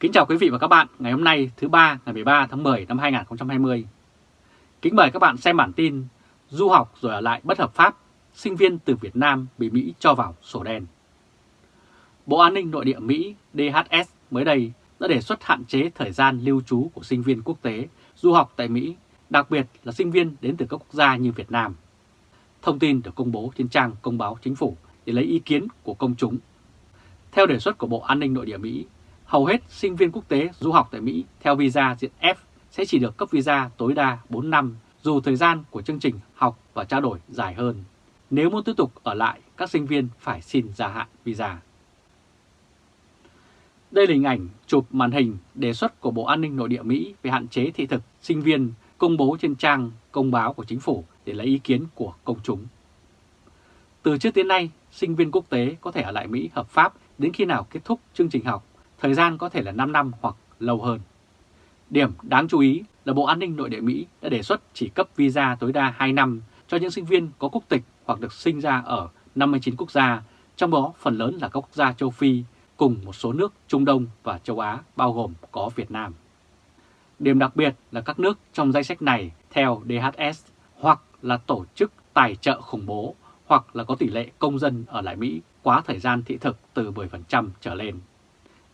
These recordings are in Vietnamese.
Kính chào quý vị và các bạn ngày hôm nay thứ ba ngày 13 tháng 10 năm 2020. Kính mời các bạn xem bản tin Du học rồi ở lại bất hợp pháp, sinh viên từ Việt Nam bị Mỹ cho vào sổ đen. Bộ An ninh Nội địa Mỹ DHS mới đây đã đề xuất hạn chế thời gian lưu trú của sinh viên quốc tế du học tại Mỹ, đặc biệt là sinh viên đến từ các quốc gia như Việt Nam. Thông tin được công bố trên trang công báo chính phủ để lấy ý kiến của công chúng. Theo đề xuất của Bộ An ninh Nội địa Mỹ, hầu hết sinh viên quốc tế du học tại Mỹ theo visa diện F sẽ chỉ được cấp visa tối đa 4 năm dù thời gian của chương trình học và trao đổi dài hơn. Nếu muốn tiếp tục ở lại, các sinh viên phải xin gia hạn visa. Đây là hình ảnh chụp màn hình đề xuất của Bộ An ninh Nội địa Mỹ về hạn chế thị thực sinh viên công bố trên trang công báo của chính phủ để lấy ý kiến của công chúng. Từ trước đến nay, sinh viên quốc tế có thể ở lại Mỹ hợp pháp đến khi nào kết thúc chương trình học, thời gian có thể là 5 năm hoặc lâu hơn. Điểm đáng chú ý là Bộ An ninh Nội địa Mỹ đã đề xuất chỉ cấp visa tối đa 2 năm cho những sinh viên có quốc tịch hoặc được sinh ra ở 59 quốc gia, trong đó phần lớn là các quốc gia châu Phi cùng một số nước Trung Đông và châu Á bao gồm có Việt Nam. Điểm đặc biệt là các nước trong danh sách này theo DHS hoặc là tổ chức tài trợ khủng bố hoặc là có tỷ lệ công dân ở lại Mỹ quá thời gian thị thực từ 10% trở lên.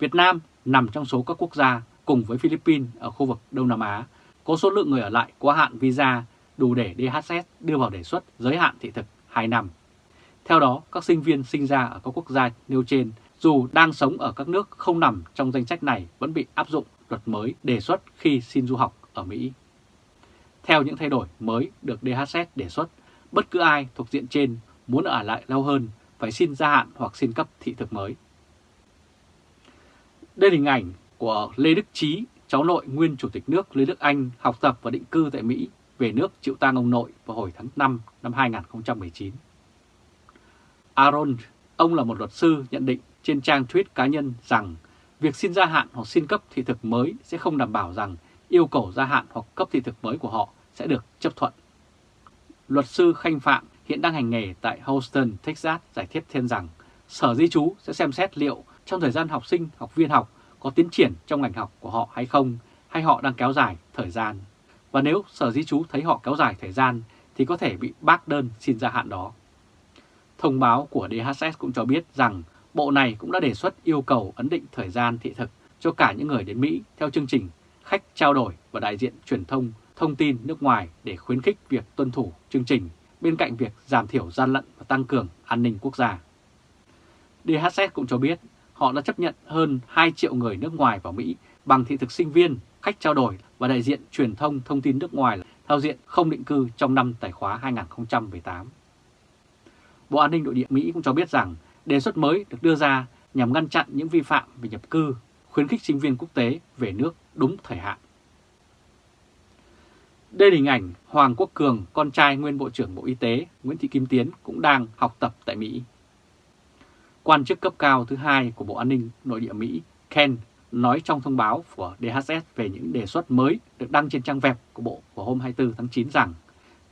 Việt Nam nằm trong số các quốc gia cùng với Philippines ở khu vực Đông Nam Á có số lượng người ở lại quá hạn visa đủ để DHS đưa vào đề xuất giới hạn thị thực 2 năm. Theo đó, các sinh viên sinh ra ở các quốc gia nêu trên dù đang sống ở các nước không nằm trong danh sách này vẫn bị áp dụng luật mới đề xuất khi xin du học ở Mỹ. Theo những thay đổi mới được DHS đề xuất, bất cứ ai thuộc diện trên muốn ở lại lâu hơn phải xin gia hạn hoặc xin cấp thị thực mới. Đây là hình ảnh của Lê Đức Trí, cháu nội nguyên Chủ tịch nước Lê Đức Anh học tập và định cư tại Mỹ về nước chịu tang ông nội vào hồi tháng 5 năm 2019. Aaron, ông là một luật sư nhận định trên trang tweet cá nhân rằng việc xin gia hạn hoặc xin cấp thị thực mới sẽ không đảm bảo rằng yêu cầu gia hạn hoặc cấp thị thực mới của họ sẽ được chấp thuận. Luật sư Khanh Phạm hiện đang hành nghề tại Houston, Texas giải thích thêm rằng Sở Di trú sẽ xem xét liệu trong thời gian học sinh, học viên học có tiến triển trong ngành học của họ hay không, hay họ đang kéo dài thời gian. Và nếu Sở Di trú thấy họ kéo dài thời gian thì có thể bị bác đơn xin gia hạn đó. Thông báo của DHS cũng cho biết rằng Bộ này cũng đã đề xuất yêu cầu ấn định thời gian thị thực cho cả những người đến Mỹ theo chương trình khách trao đổi và đại diện truyền thông thông tin nước ngoài để khuyến khích việc tuân thủ chương trình bên cạnh việc giảm thiểu gian lận và tăng cường an ninh quốc gia. DHS cũng cho biết họ đã chấp nhận hơn 2 triệu người nước ngoài vào Mỹ bằng thị thực sinh viên, khách trao đổi và đại diện truyền thông thông tin nước ngoài theo diện không định cư trong năm tài khóa 2018. Bộ An ninh Nội địa Mỹ cũng cho biết rằng đề xuất mới được đưa ra nhằm ngăn chặn những vi phạm về nhập cư, khuyến khích sinh viên quốc tế về nước đúng thời hạn. Đây là hình ảnh Hoàng Quốc Cường, con trai nguyên Bộ trưởng Bộ Y tế Nguyễn Thị Kim Tiến cũng đang học tập tại Mỹ. Quan chức cấp cao thứ hai của Bộ An ninh Nội địa Mỹ Ken nói trong thông báo của DHS về những đề xuất mới được đăng trên trang web của Bộ vào hôm 24 tháng 9 rằng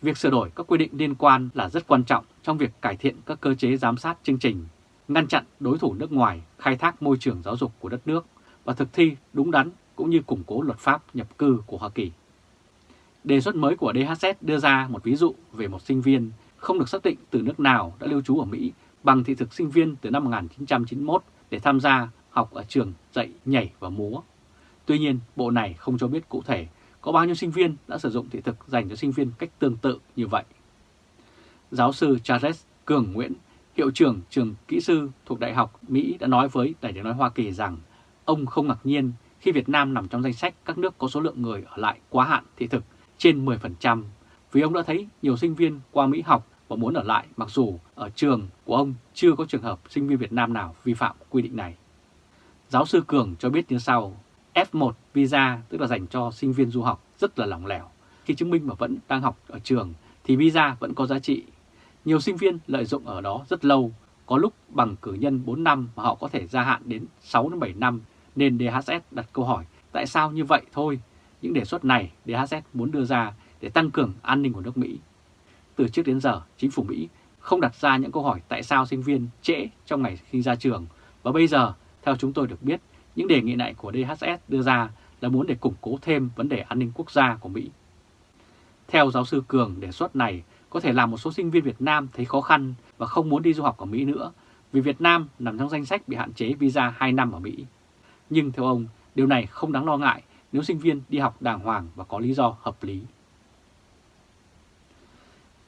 việc sửa đổi các quy định liên quan là rất quan trọng trong việc cải thiện các cơ chế giám sát chương trình, ngăn chặn đối thủ nước ngoài khai thác môi trường giáo dục của đất nước và thực thi đúng đắn cũng như củng cố luật pháp nhập cư của Hoa Kỳ. Đề xuất mới của DHS đưa ra một ví dụ về một sinh viên không được xác định từ nước nào đã lưu trú ở Mỹ bằng thị thực sinh viên từ năm 1991 để tham gia học ở trường dạy nhảy và múa. Tuy nhiên, bộ này không cho biết cụ thể có bao nhiêu sinh viên đã sử dụng thị thực dành cho sinh viên cách tương tự như vậy. Giáo sư Charles Cường Nguyễn, hiệu trưởng trường kỹ sư thuộc Đại học Mỹ đã nói với Đài tiếng nói Hoa Kỳ rằng ông không ngạc nhiên khi Việt Nam nằm trong danh sách các nước có số lượng người ở lại quá hạn thị thực trên 10% vì ông đã thấy nhiều sinh viên qua Mỹ học và muốn ở lại mặc dù ở trường của ông chưa có trường hợp sinh viên Việt Nam nào vi phạm quy định này. Giáo sư Cường cho biết như sau, F1 visa tức là dành cho sinh viên du học rất là lỏng lẻo. Khi chứng minh mà vẫn đang học ở trường thì visa vẫn có giá trị. Nhiều sinh viên lợi dụng ở đó rất lâu, có lúc bằng cử nhân 4 năm mà họ có thể gia hạn đến 6-7 năm nên DHS đặt câu hỏi tại sao như vậy thôi. Những đề xuất này DHS muốn đưa ra để tăng cường an ninh của nước Mỹ. Từ trước đến giờ, chính phủ Mỹ không đặt ra những câu hỏi tại sao sinh viên trễ trong ngày khi ra trường và bây giờ, theo chúng tôi được biết, những đề nghị này của DHS đưa ra là muốn để củng cố thêm vấn đề an ninh quốc gia của Mỹ. Theo giáo sư Cường, đề xuất này có thể làm một số sinh viên Việt Nam thấy khó khăn và không muốn đi du học ở Mỹ nữa vì Việt Nam nằm trong danh sách bị hạn chế visa 2 năm ở Mỹ. Nhưng theo ông, điều này không đáng lo ngại nếu sinh viên đi học đàng hoàng và có lý do hợp lý.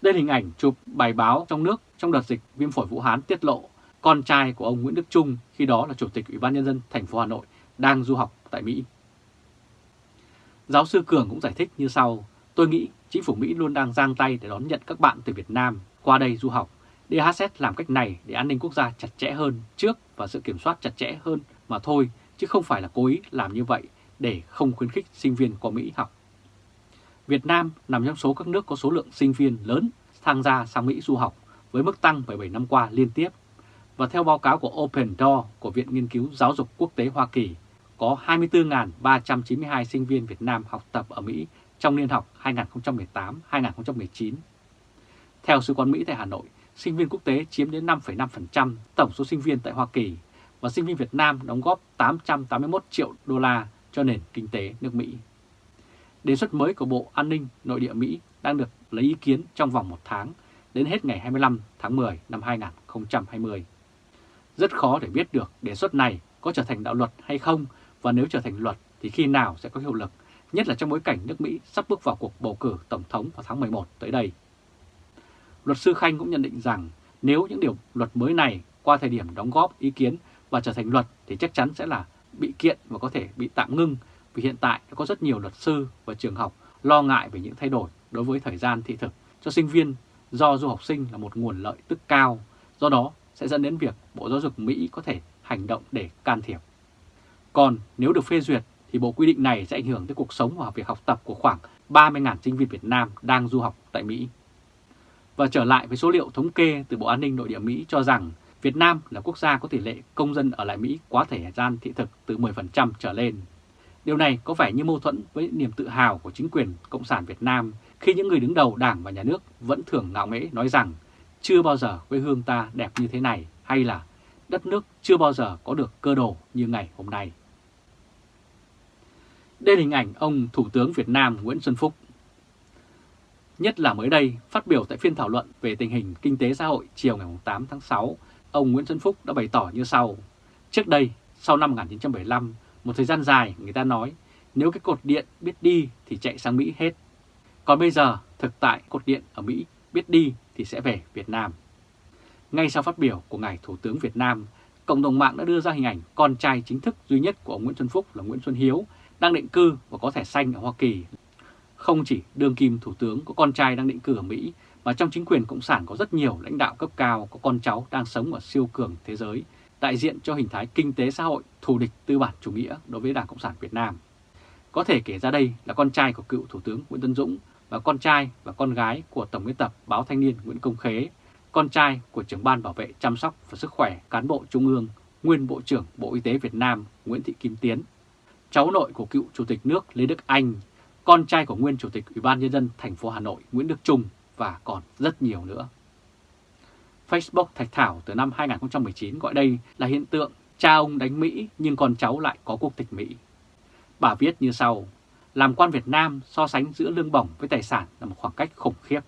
Đây là hình ảnh chụp bài báo trong nước trong đợt dịch viêm phổi Vũ Hán tiết lộ con trai của ông Nguyễn Đức Trung khi đó là Chủ tịch Ủy ban Nhân dân thành phố Hà Nội đang du học tại Mỹ. Giáo sư Cường cũng giải thích như sau, tôi nghĩ chính phủ Mỹ luôn đang giang tay để đón nhận các bạn từ Việt Nam qua đây du học. DHS làm cách này để an ninh quốc gia chặt chẽ hơn trước và sự kiểm soát chặt chẽ hơn mà thôi, chứ không phải là cố ý làm như vậy để không khuyến khích sinh viên qua Mỹ học. Việt Nam nằm trong số các nước có số lượng sinh viên lớn tham gia sang Mỹ du học với mức tăng 17 năm qua liên tiếp. Và theo báo cáo của Open Door của Viện Nghiên cứu Giáo dục Quốc tế Hoa Kỳ, có 24.392 sinh viên Việt Nam học tập ở Mỹ trong niên học 2018-2019. Theo Sứ quán Mỹ tại Hà Nội, sinh viên quốc tế chiếm đến 5,5% tổng số sinh viên tại Hoa Kỳ và sinh viên Việt Nam đóng góp 881 triệu đô la cho nền kinh tế nước Mỹ. Đề xuất mới của Bộ An ninh Nội địa Mỹ đang được lấy ý kiến trong vòng một tháng đến hết ngày 25 tháng 10 năm 2020. Rất khó để biết được đề xuất này có trở thành đạo luật hay không và nếu trở thành luật thì khi nào sẽ có hiệu lực, nhất là trong bối cảnh nước Mỹ sắp bước vào cuộc bầu cử Tổng thống vào tháng 11 tới đây. Luật sư Khanh cũng nhận định rằng nếu những điều luật mới này qua thời điểm đóng góp ý kiến và trở thành luật thì chắc chắn sẽ là bị kiện và có thể bị tạm ngưng vì hiện tại đã có rất nhiều luật sư và trường học lo ngại về những thay đổi đối với thời gian thị thực cho sinh viên do du học sinh là một nguồn lợi tức cao, do đó sẽ dẫn đến việc Bộ Giáo dục Mỹ có thể hành động để can thiệp. Còn nếu được phê duyệt thì bộ quy định này sẽ ảnh hưởng tới cuộc sống và việc học tập của khoảng 30.000 sinh viên Việt Nam đang du học tại Mỹ. Và trở lại với số liệu thống kê từ Bộ An ninh Nội địa Mỹ cho rằng Việt Nam là quốc gia có tỷ lệ công dân ở lại Mỹ quá thời gian thị thực từ 10% trở lên. Điều này có vẻ như mâu thuẫn với niềm tự hào của chính quyền Cộng sản Việt Nam khi những người đứng đầu đảng và nhà nước vẫn thường ngạo nghễ nói rằng chưa bao giờ quê hương ta đẹp như thế này hay là đất nước chưa bao giờ có được cơ đồ như ngày hôm nay. Đây là hình ảnh ông Thủ tướng Việt Nam Nguyễn Xuân Phúc. Nhất là mới đây, phát biểu tại phiên thảo luận về tình hình kinh tế xã hội chiều ngày 8 tháng 6, ông Nguyễn Xuân Phúc đã bày tỏ như sau. Trước đây, sau năm 1975, một thời gian dài người ta nói nếu cái cột điện biết đi thì chạy sang Mỹ hết. Còn bây giờ, thực tại cột điện ở Mỹ biết đi thì sẽ về Việt Nam. Ngay sau phát biểu của Ngài Thủ tướng Việt Nam, cộng đồng mạng đã đưa ra hình ảnh con trai chính thức duy nhất của ông Nguyễn Xuân Phúc là Nguyễn Xuân Hiếu đang định cư và có thẻ xanh ở Hoa Kỳ. Không chỉ đương kim Thủ tướng có con trai đang định cư ở Mỹ, mà trong chính quyền Cộng sản có rất nhiều lãnh đạo cấp cao có con cháu đang sống ở siêu cường thế giới, đại diện cho hình thái kinh tế xã hội thù địch tư bản chủ nghĩa đối với Đảng Cộng sản Việt Nam. Có thể kể ra đây là con trai của cựu Thủ tướng Nguyễn Tân Dũng và con trai và con gái của Tổng biên tập Báo Thanh niên Nguyễn Công Khế, con trai của trưởng ban bảo vệ chăm sóc và sức khỏe cán bộ Trung ương, nguyên Bộ trưởng Bộ Y tế Việt Nam Nguyễn Thị Kim Tiến, cháu nội của cựu Chủ tịch nước Lê Đức Anh, con trai của nguyên Chủ tịch Ủy ban Nhân dân thành phố Hà Nội Nguyễn Đức Trung và còn rất nhiều nữa. Facebook Thạch Thảo từ năm 2019 gọi đây là hiện tượng cha ông đánh Mỹ nhưng con cháu lại có quốc tịch Mỹ. Bà viết như sau, làm quan Việt Nam so sánh giữa lương bổng với tài sản là một khoảng cách khủng khiếp.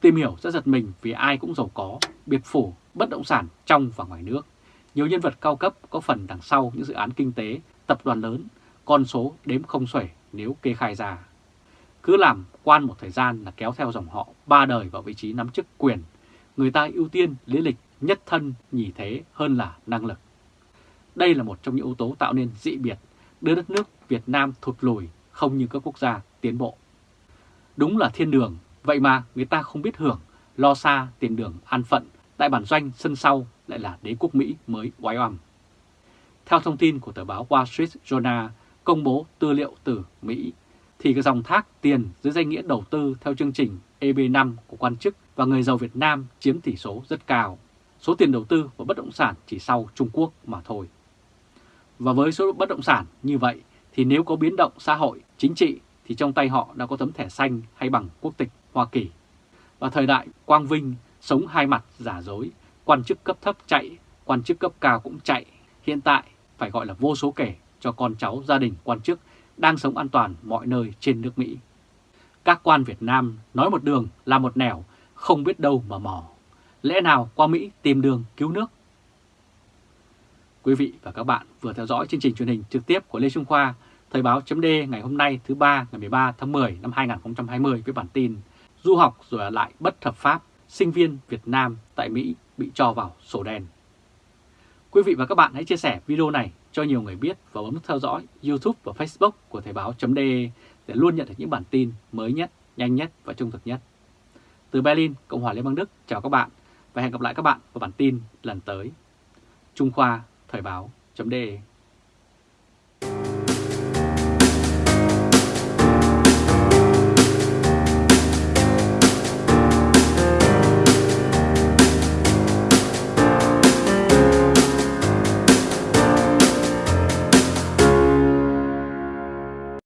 Tìm hiểu rất giật mình vì ai cũng giàu có, biệt phủ, bất động sản trong và ngoài nước. Nhiều nhân vật cao cấp có phần đằng sau những dự án kinh tế, tập đoàn lớn, con số đếm không xuể nếu kê khai ra. Cứ làm quan một thời gian là kéo theo dòng họ ba đời vào vị trí nắm chức quyền. Người ta ưu tiên lý lịch, nhất thân, nhì thế hơn là năng lực. Đây là một trong những yếu tố tạo nên dị biệt, đưa đất nước Việt Nam thụt lùi không như các quốc gia tiến bộ. Đúng là thiên đường, vậy mà người ta không biết hưởng, lo xa tiền đường an phận, tại bản doanh sân sau lại là đế quốc Mỹ mới oái oăm. Theo thông tin của tờ báo Wall Street Journal công bố tư liệu từ Mỹ, thì cái dòng thác tiền dưới danh nghĩa đầu tư theo chương trình EB5 của quan chức và người giàu Việt Nam chiếm tỷ số rất cao. Số tiền đầu tư vào bất động sản chỉ sau Trung Quốc mà thôi. Và với số bất động sản như vậy thì nếu có biến động xã hội, chính trị thì trong tay họ đã có tấm thẻ xanh hay bằng quốc tịch Hoa Kỳ. Và thời đại Quang Vinh sống hai mặt giả dối, quan chức cấp thấp chạy, quan chức cấp cao cũng chạy. Hiện tại phải gọi là vô số kể cho con cháu gia đình quan chức đang sống an toàn mọi nơi trên nước Mỹ. Các quan Việt Nam nói một đường là một nẻo, không biết đâu mà mò. Lẽ nào qua Mỹ tìm đường cứu nước? Quý vị và các bạn vừa theo dõi chương trình truyền hình trực tiếp của Lê Trung Khoa, Thời báo chấm ngày hôm nay thứ ba ngày 13 tháng 10 năm 2020 với bản tin Du học rồi ở lại bất hợp pháp, sinh viên Việt Nam tại Mỹ bị cho vào sổ đen. Quý vị và các bạn hãy chia sẻ video này cho nhiều người biết và bấm theo dõi YouTube và Facebook của Thời báo .de để luôn nhận được những bản tin mới nhất, nhanh nhất và trung thực nhất. Từ Berlin, Cộng hòa Liên bang Đức, chào các bạn và hẹn gặp lại các bạn vào bản tin lần tới. Trung Khoa Thời báo .de